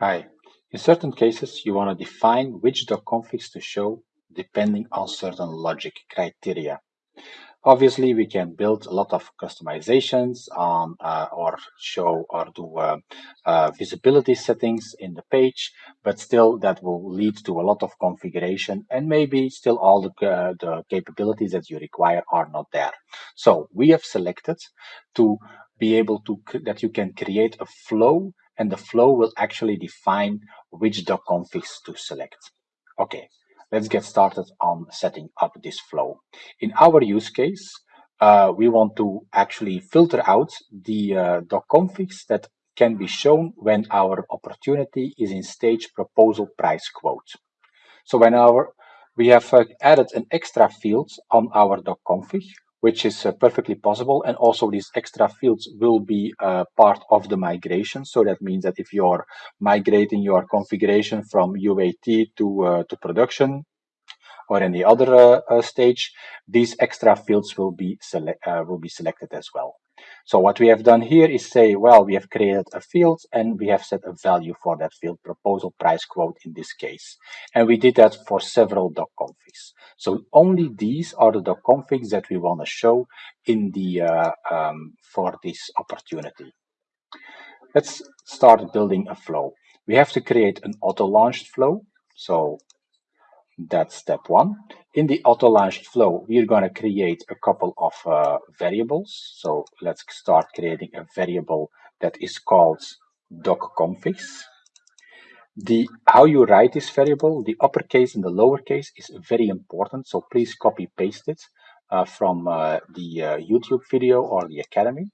Hi. In certain cases, you want to define which docconfigs to show depending on certain logic criteria. Obviously, we can build a lot of customizations on uh, or show or do uh, uh, visibility settings in the page, but still that will lead to a lot of configuration and maybe still all the, uh, the capabilities that you require are not there. So we have selected to be able to that you can create a flow and the flow will actually define which docconfigs to select. Okay, let's get started on setting up this flow. In our use case, uh, we want to actually filter out the uh, docconfigs that can be shown when our opportunity is in stage proposal price quote. So when our we have uh, added an extra field on our docconfig which is uh, perfectly possible. And also these extra fields will be uh, part of the migration. So that means that if you're migrating your configuration from UAT to, uh, to production, or any other uh, uh, stage, these extra fields will be, uh, will be selected as well. So what we have done here is say, well, we have created a field and we have set a value for that field, proposal price quote in this case. And we did that for several doc configs. So only these are the doc configs that we want to show in the uh, um, for this opportunity. Let's start building a flow. We have to create an auto-launched flow. So that's step one. In the auto-launched flow, we're going to create a couple of uh, variables. So let's start creating a variable that is called docconfigs. The how you write this variable, the uppercase and the lowercase is very important. So please copy paste it uh, from uh, the uh, YouTube video or the Academy.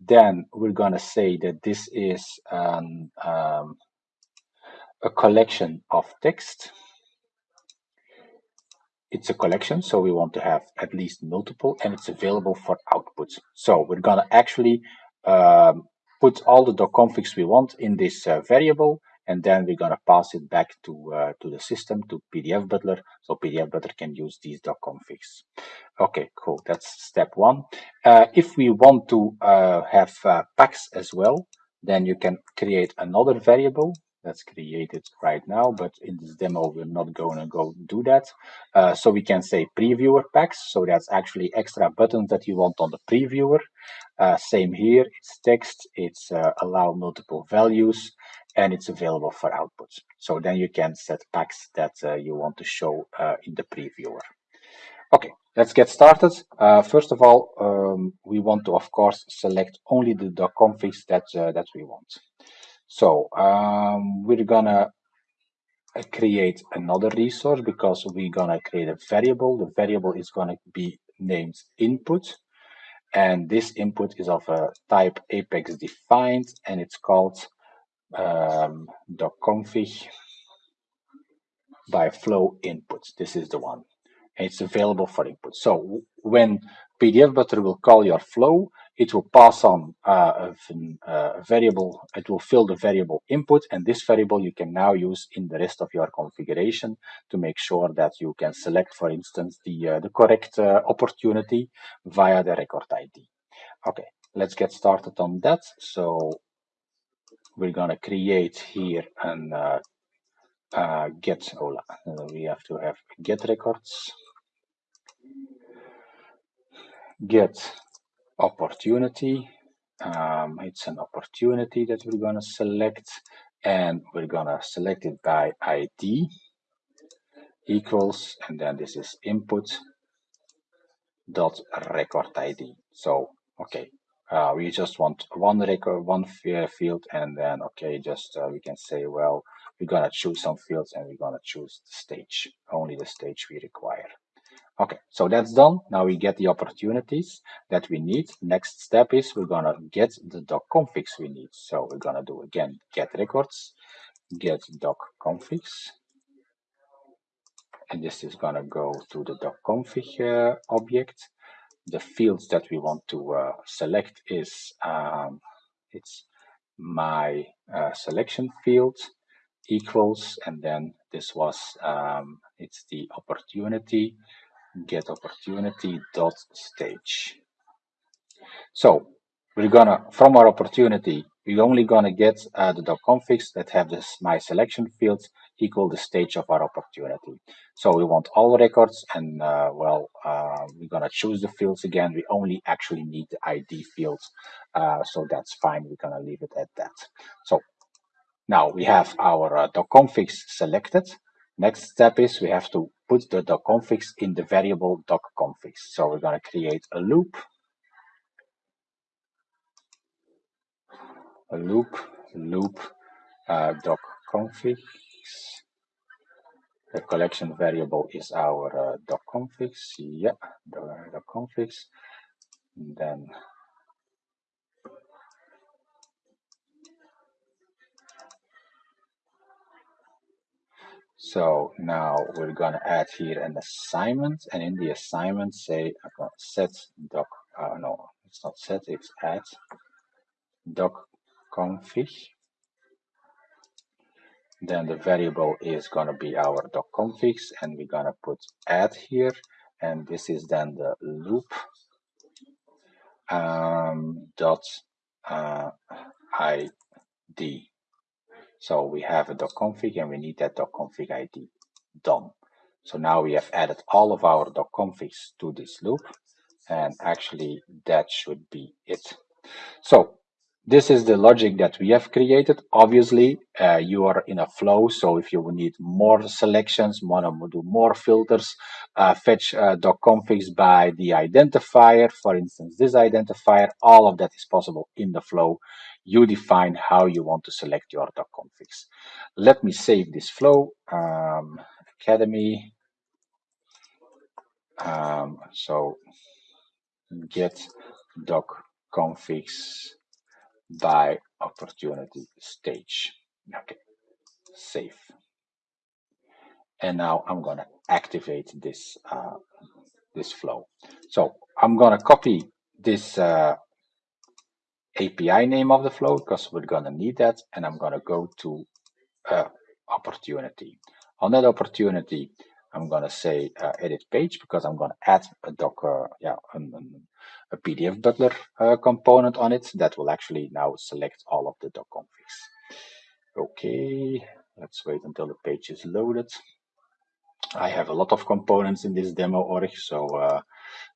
Then we're going to say that this is um, um, a collection of text it's a collection, so we want to have at least multiple, and it's available for outputs. So we're gonna actually um, put all the docconfigs we want in this uh, variable, and then we're gonna pass it back to uh, to the system to PDF Butler, so PDF Butler can use these docconfigs. Okay, cool. That's step one. Uh, if we want to uh, have uh, packs as well, then you can create another variable Let's create it right now, but in this demo, we're not going to go do that. Uh, so we can say previewer packs. So that's actually extra buttons that you want on the previewer. Uh, same here, it's text, it's uh, allow multiple values, and it's available for outputs. So then you can set packs that uh, you want to show uh, in the previewer. Okay, let's get started. Uh, first of all, um, we want to, of course, select only the configs that, that we want. So um, we're gonna uh, create another resource because we're gonna create a variable. The variable is gonna be named input. And this input is of a type apex defined and it's called um, docconfig by flow input. This is the one. And it's available for input. So when PDF Butler will call your flow, it will pass on uh, a, variable, it will fill the variable input, and this variable you can now use in the rest of your configuration to make sure that you can select, for instance, the, uh, the correct uh, opportunity via the record ID. Okay, let's get started on that. So we're going to create here an uh, uh, get, oh, we have to have get records get opportunity. Um, it's an opportunity that we're going to select and we're going to select it by ID equals and then this is input dot record ID. So, okay, uh, we just want one record, one field and then, okay, just uh, we can say, well, we're going to choose some fields and we're going to choose the stage, only the stage we require. Okay, so that's done. Now we get the opportunities that we need. Next step is we're gonna get the doc configs we need. So we're gonna do again get records, get doc configs, and this is gonna go to the doc config uh, object. The fields that we want to uh, select is um, it's my uh, selection field equals, and then this was um, it's the opportunity get opportunity dot stage. So we're gonna, from our opportunity, we're only gonna get uh, the doc configs that have this my selection fields equal the stage of our opportunity. So we want all records and uh, well, uh, we're gonna choose the fields again. We only actually need the ID fields. Uh, so that's fine. We're gonna leave it at that. So now we have our uh, configs selected. Next step is we have to put the configs in the variable configs. So we're gonna create a loop a loop loop uh, configs the collection variable is our uh, configs. Yeah, the doc configs. Then so now we're gonna add here an assignment, and in the assignment say set doc. Uh, no, it's not set. It's add doc config. Then the variable is gonna be our doc configs, and we're gonna put add here, and this is then the loop um, dot uh, id. So we have a doc config and we need that doc config ID done. So now we have added all of our doc configs to this loop and actually that should be it. So this is the logic that we have created. Obviously, uh, you are in a flow. So if you need more selections, want to do more filters, uh, fetch uh, configs by the identifier, for instance, this identifier, all of that is possible in the flow. You define how you want to select your doc configs. Let me save this flow. Um, Academy. Um, so get doc configs by opportunity stage. Okay, save. And now I'm gonna activate this uh, this flow. So I'm gonna copy this uh, API name of the flow because we're gonna need that, and I'm gonna go to uh, opportunity. On that opportunity, I'm gonna say uh, edit page because I'm gonna add a Docker, yeah, an, an, a PDF butler uh, component on it that will actually now select all of the doc configs. Okay, let's wait until the page is loaded. I have a lot of components in this demo org, so uh,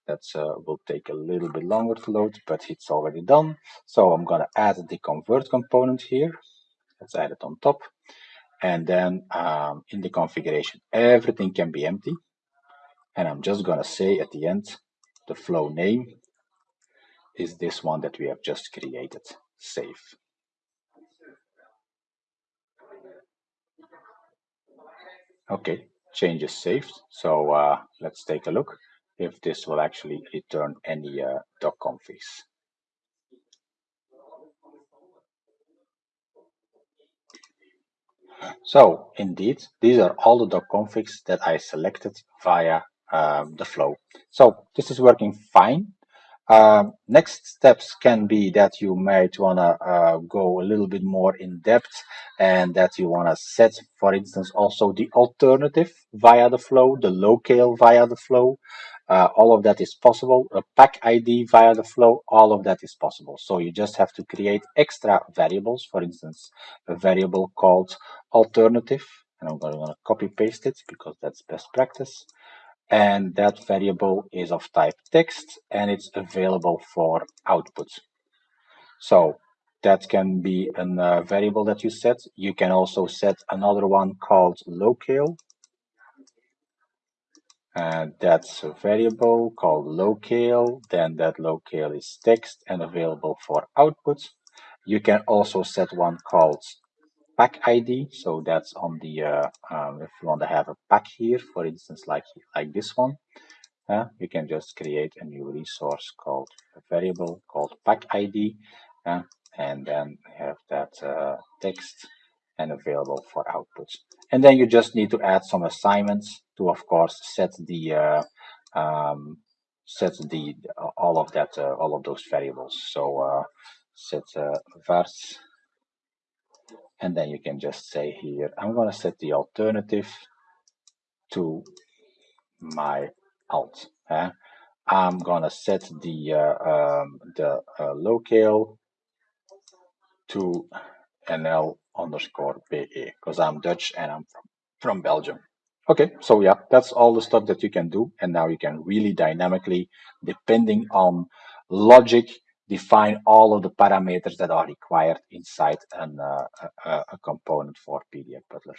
that uh, will take a little bit longer to load, but it's already done. So I'm gonna add the convert component here. Let's add it on top. And then um, in the configuration, everything can be empty. And I'm just gonna say at the end, the flow name is this one that we have just created, save. Okay, change is saved. So uh, let's take a look if this will actually return any uh, doc configs. So indeed, these are all the doc configs that I selected via um, the flow. So this is working fine. Um, next steps can be that you might want to uh, go a little bit more in depth and that you want to set, for instance, also the alternative via the flow, the locale via the flow. Uh, all of that is possible. A pack ID via the flow, all of that is possible. So you just have to create extra variables. For instance, a variable called alternative. And I'm going to copy paste it because that's best practice and that variable is of type text and it's available for output. So that can be a uh, variable that you set. You can also set another one called locale. And that's a variable called locale. Then that locale is text and available for output. You can also set one called pack ID. So that's on the, uh, um, if you want to have a pack here, for instance, like, like this one, uh, you can just create a new resource called a variable called pack ID, uh, and then have that uh, text and available for outputs. And then you just need to add some assignments to, of course, set the uh, um, set the all of that uh, all of those variables. So uh, set uh, vars and then you can just say here, I'm going to set the alternative to my alt. Eh? I'm gonna set the uh, um, the uh, locale to NL underscore BE because I'm Dutch and I'm from, from Belgium. Okay, so yeah, that's all the stuff that you can do. And now you can really dynamically, depending on logic, define all of the parameters that are required inside an, uh, a, a component for PDF Butler.